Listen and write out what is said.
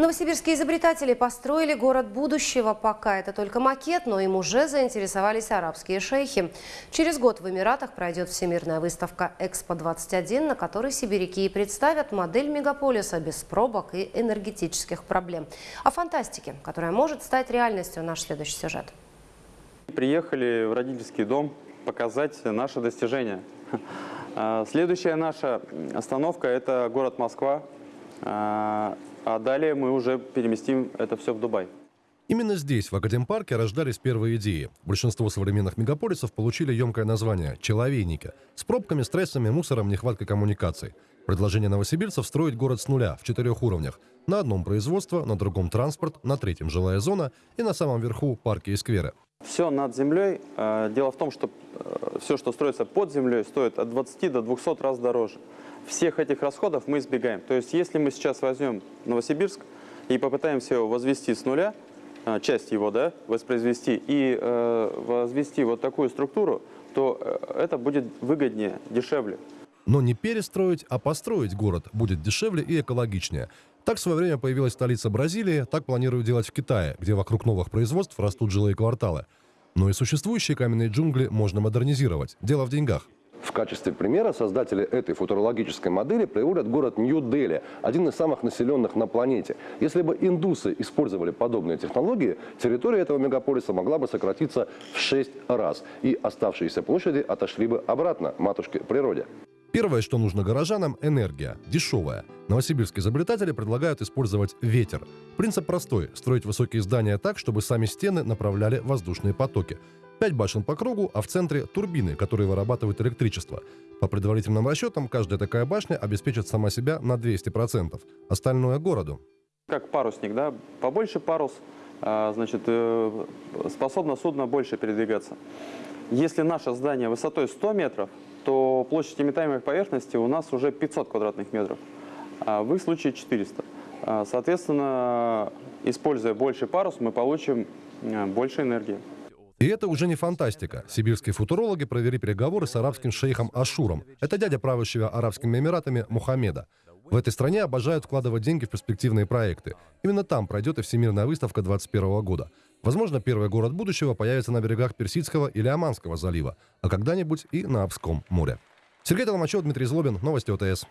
Новосибирские изобретатели построили город будущего. Пока это только макет, но им уже заинтересовались арабские шейхи. Через год в Эмиратах пройдет всемирная выставка «Экспо-21», на которой сибиряки и представят модель мегаполиса без пробок и энергетических проблем. О фантастике, которая может стать реальностью, наш следующий сюжет. Приехали в родительский дом показать наши достижения. А, Следующая наша остановка – это город Москва. А далее мы уже переместим это все в Дубай. Именно здесь, в Академпарке, рождались первые идеи. Большинство современных мегаполисов получили емкое название «человейники» с пробками, стрессами, мусором, нехваткой коммуникаций. Предложение новосибирцев строить город с нуля в четырех уровнях. На одном производство, на другом транспорт, на третьем жилая зона и на самом верху парки и скверы. Все над землей. Э, дело в том, что э, все, что строится под землей, стоит от 20 до 200 раз дороже всех этих расходов мы избегаем. То есть если мы сейчас возьмем Новосибирск и попытаемся его возвести с нуля, а, часть его да, воспроизвести и э, возвести вот такую структуру, то э, это будет выгоднее, дешевле. Но не перестроить, а построить город будет дешевле и экологичнее. Так в свое время появилась столица Бразилии, так планируют делать в Китае, где вокруг новых производств растут жилые кварталы. Но и существующие каменные джунгли можно модернизировать. Дело в деньгах. В качестве примера создатели этой футурологической модели приводят город Нью-Дели, один из самых населенных на планете. Если бы индусы использовали подобные технологии, территория этого мегаполиса могла бы сократиться в 6 раз, и оставшиеся площади отошли бы обратно матушке природе. Первое, что нужно горожанам – энергия, дешевая. Новосибирские изобретатели предлагают использовать ветер. Принцип простой – строить высокие здания так, чтобы сами стены направляли воздушные потоки. Пять башен по кругу, а в центре турбины, которые вырабатывают электричество. По предварительным расчетам, каждая такая башня обеспечит сама себя на 200%. Остальное – городу. Как парусник, да? Побольше парус, а, значит, э, способно судно больше передвигаться. Если наше здание высотой 100 метров, то площадь имитаемой поверхности у нас уже 500 квадратных метров, а в их случае 400. А, соответственно, используя больше парус, мы получим э, больше энергии. И это уже не фантастика. Сибирские футурологи провели переговоры с арабским шейхом Ашуром. Это дядя правящего Арабскими Эмиратами Мухаммеда. В этой стране обожают вкладывать деньги в перспективные проекты. Именно там пройдет и Всемирная выставка 2021 года. Возможно, первый город будущего появится на берегах Персидского или Оманского залива, а когда-нибудь и на Обском море. Сергей Толмачев, Дмитрий Злобин, Новости ОТС.